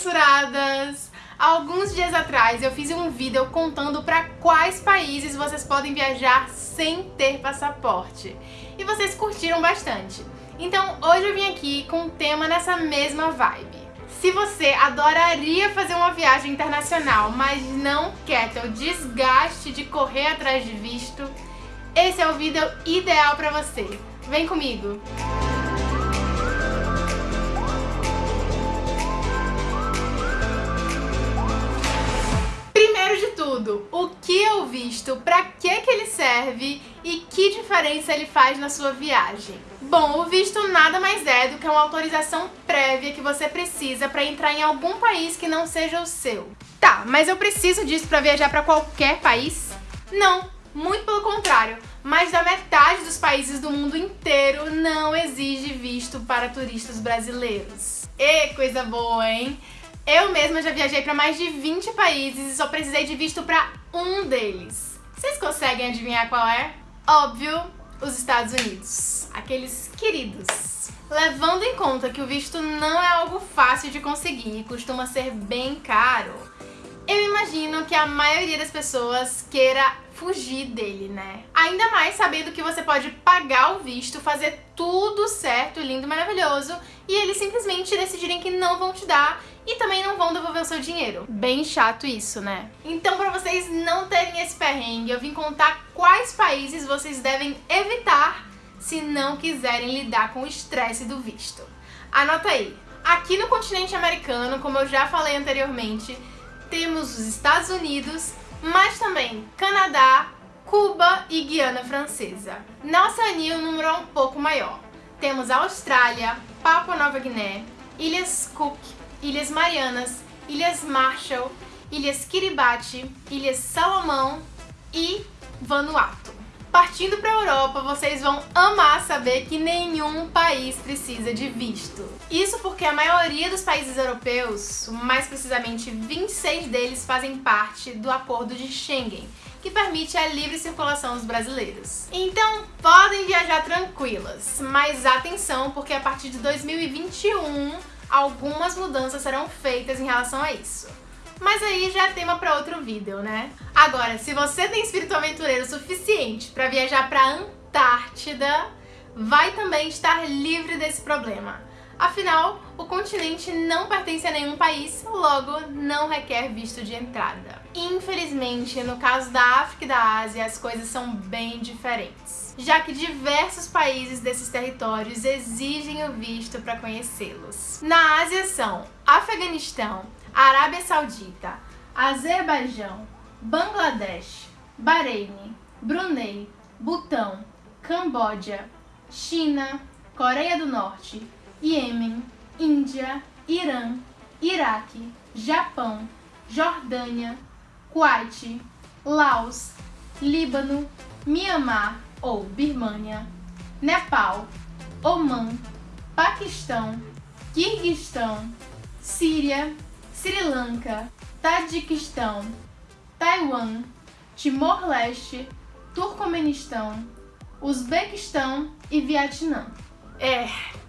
censuradas! Alguns dias atrás eu fiz um vídeo contando para quais países vocês podem viajar sem ter passaporte. E vocês curtiram bastante. Então hoje eu vim aqui com um tema nessa mesma vibe. Se você adoraria fazer uma viagem internacional, mas não quer ter o desgaste de correr atrás de visto, esse é o vídeo ideal para você. Vem comigo! Visto, para que, que ele serve e que diferença ele faz na sua viagem? Bom, o visto nada mais é do que uma autorização prévia que você precisa para entrar em algum país que não seja o seu. Tá, mas eu preciso disso para viajar para qualquer país? Não, muito pelo contrário. Mais da metade dos países do mundo inteiro não exige visto para turistas brasileiros. E coisa boa, hein? Eu mesma já viajei para mais de 20 países e só precisei de visto para um deles. Vocês conseguem adivinhar qual é? Óbvio, os Estados Unidos, aqueles queridos. Levando em conta que o visto não é algo fácil de conseguir e costuma ser bem caro, eu imagino que a maioria das pessoas queira fugir dele, né? Ainda mais sabendo que você pode pagar o visto, fazer tudo certo, lindo, maravilhoso, e eles simplesmente decidirem que não vão te dar e também não vão devolver o seu dinheiro. Bem chato isso, né? Então, pra vocês não terem esse perrengue, eu vim contar quais países vocês devem evitar se não quiserem lidar com o estresse do visto. Anota aí. Aqui no continente americano, como eu já falei anteriormente, temos os Estados Unidos, mas também Canadá, Cuba e Guiana Francesa. Na Oceania o número é um pouco maior. Temos Austrália, Papua Nova Guiné, Ilhas Cook, Ilhas Marianas, Ilhas Marshall, Ilhas Kiribati, Ilhas Salomão e Vanuatu. Partindo para a Europa, vocês vão amar saber que nenhum país precisa de visto. Isso porque a maioria dos países europeus, mais precisamente 26 deles, fazem parte do Acordo de Schengen, que permite a livre circulação dos brasileiros. Então podem viajar tranquilas, mas atenção porque a partir de 2021 algumas mudanças serão feitas em relação a isso. Mas aí já é tema para outro vídeo, né? Agora, se você tem espírito aventureiro suficiente para viajar para a Antártida, vai também estar livre desse problema. Afinal, o continente não pertence a nenhum país, logo não requer visto de entrada. Infelizmente, no caso da África e da Ásia, as coisas são bem diferentes, já que diversos países desses territórios exigem o visto para conhecê-los. Na Ásia são Afeganistão, Arábia Saudita, Azerbaijão, Bangladesh, Bahrein, Brunei, Butão, Camboja, China, Coreia do Norte, Iêmen, Índia, Irã, Iraque, Japão, Jordânia, Kuwait, Laos, Líbano, Mianmar ou Birmânia, Nepal, Oman, Paquistão, Quirguistão, Síria, Sri Lanka, Tadiquistão, Taiwan, Timor-Leste, Turcomenistão, Uzbequistão e Vietnã. É,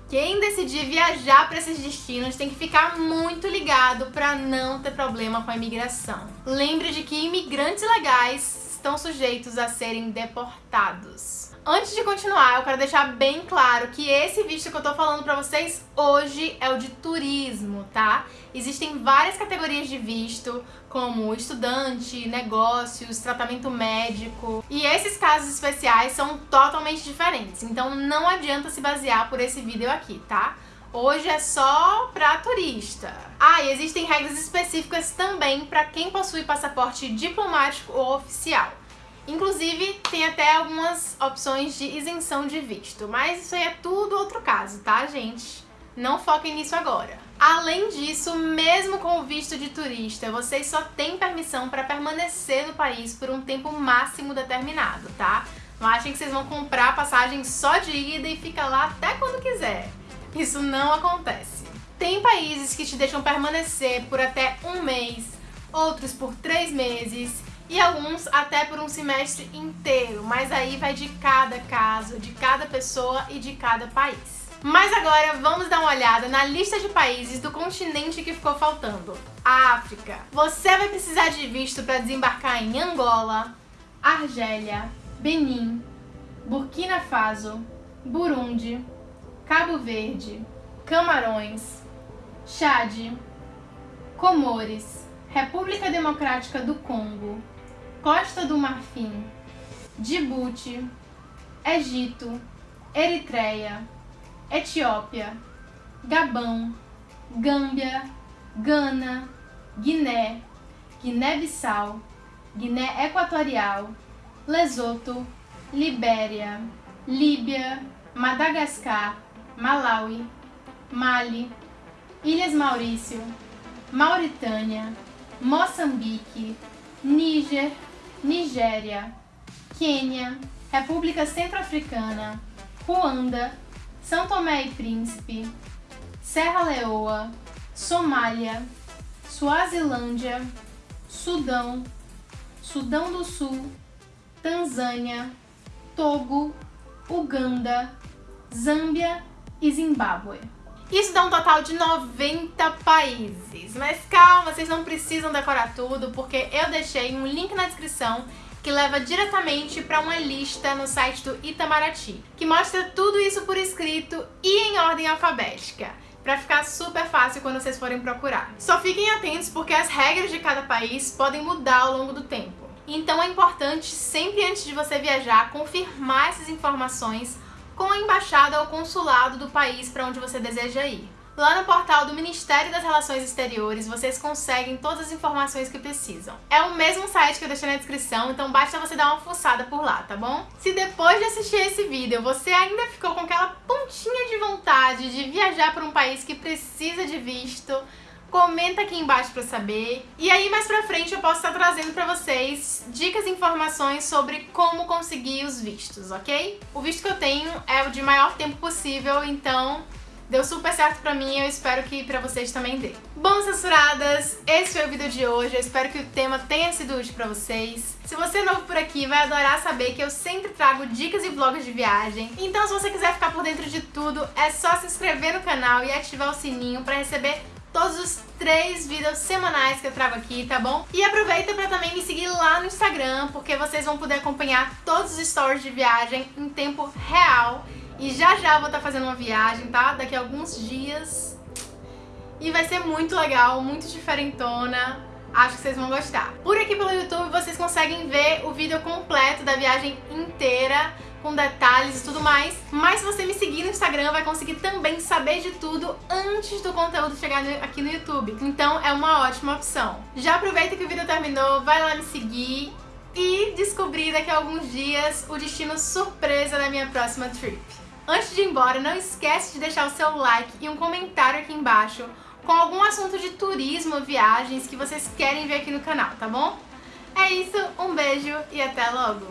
quem decidir viajar para esses destinos tem que ficar muito ligado para não ter problema com a imigração. Lembre de que imigrantes legais estão sujeitos a serem deportados. Antes de continuar, eu quero deixar bem claro que esse visto que eu tô falando pra vocês hoje é o de turismo, tá? Existem várias categorias de visto, como estudante, negócios, tratamento médico, e esses casos especiais são totalmente diferentes, então não adianta se basear por esse vídeo aqui, tá? Hoje é só pra turista. Ah, e existem regras específicas também para quem possui passaporte diplomático ou oficial. Inclusive, tem até algumas opções de isenção de visto, mas isso aí é tudo outro caso, tá, gente? Não foquem nisso agora. Além disso, mesmo com o visto de turista, vocês só têm permissão para permanecer no país por um tempo máximo determinado, tá? Não achem que vocês vão comprar passagem só de ida e fica lá até quando quiser. Isso não acontece. Tem países que te deixam permanecer por até um mês, outros por três meses e alguns até por um semestre inteiro, mas aí vai de cada caso, de cada pessoa e de cada país. Mas agora vamos dar uma olhada na lista de países do continente que ficou faltando. A África. Você vai precisar de visto para desembarcar em Angola, Argélia, Benin, Burkina Faso, Burundi, Cabo Verde, Camarões, Chad, Comores, República Democrática do Congo, Costa do Marfim, Djibouti, Egito, Eritreia, Etiópia, Gabão, Gâmbia, Gana, Guiné, Guiné-Bissau, Guiné Equatorial, Lesoto, Libéria, Líbia, Madagascar, Malawi, Mali, Ilhas Maurício, Mauritânia, Moçambique, Níger, Nigéria, Quênia, República Centro-Africana, Ruanda, São Tomé e Príncipe, Serra Leoa, Somália, Suazilândia, Sudão, Sudão do Sul, Tanzânia, Togo, Uganda, Zâmbia e Zimbábue. Isso dá um total de 90 países. Mas calma, vocês não precisam decorar tudo, porque eu deixei um link na descrição que leva diretamente para uma lista no site do Itamaraty, que mostra tudo isso por escrito e em ordem alfabética para ficar super fácil quando vocês forem procurar. Só fiquem atentos porque as regras de cada país podem mudar ao longo do tempo. Então é importante, sempre antes de você viajar, confirmar essas informações com a embaixada ou consulado do país para onde você deseja ir. Lá no portal do Ministério das Relações Exteriores vocês conseguem todas as informações que precisam. É o mesmo site que eu deixei na descrição, então basta você dar uma fuçada por lá, tá bom? Se depois de assistir esse vídeo você ainda ficou com aquela pontinha de vontade de viajar para um país que precisa de visto, comenta aqui embaixo pra saber. E aí mais pra frente eu posso estar trazendo pra vocês dicas e informações sobre como conseguir os vistos, ok? O visto que eu tenho é o de maior tempo possível, então Deu super certo pra mim e eu espero que pra vocês também dê. Bom, censuradas, esse foi o vídeo de hoje. Eu espero que o tema tenha sido útil pra vocês. Se você é novo por aqui, vai adorar saber que eu sempre trago dicas e vlogs de viagem. Então, se você quiser ficar por dentro de tudo, é só se inscrever no canal e ativar o sininho pra receber todos os três vídeos semanais que eu trago aqui, tá bom? E aproveita pra também me seguir lá no Instagram, porque vocês vão poder acompanhar todos os stories de viagem em tempo real. E já já vou estar tá fazendo uma viagem, tá? Daqui a alguns dias. E vai ser muito legal, muito diferentona. Acho que vocês vão gostar. Por aqui pelo YouTube vocês conseguem ver o vídeo completo da viagem inteira, com detalhes e tudo mais. Mas se você me seguir no Instagram, vai conseguir também saber de tudo antes do conteúdo chegar aqui no YouTube. Então é uma ótima opção. Já aproveita que o vídeo terminou, vai lá me seguir e descobrir daqui a alguns dias o destino surpresa da minha próxima trip. Antes de ir embora, não esquece de deixar o seu like e um comentário aqui embaixo com algum assunto de turismo, viagens que vocês querem ver aqui no canal, tá bom? É isso, um beijo e até logo!